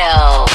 Chill.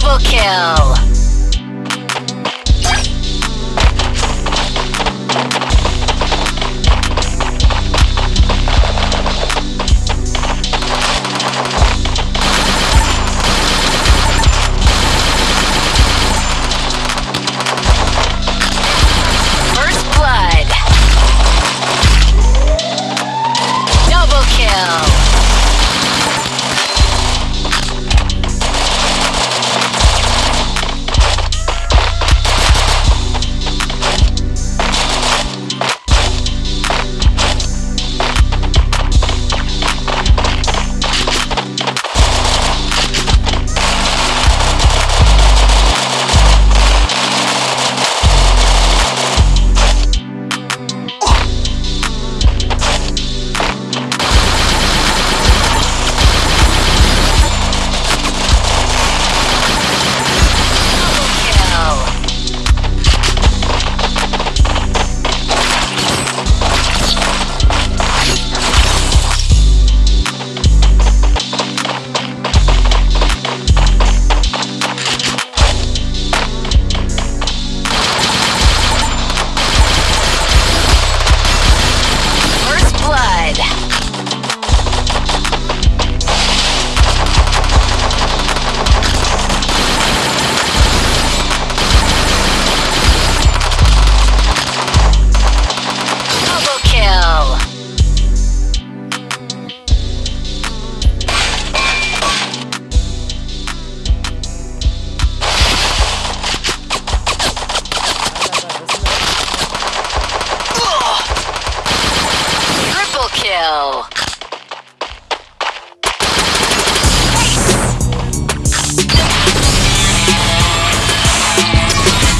Double kill. Wow.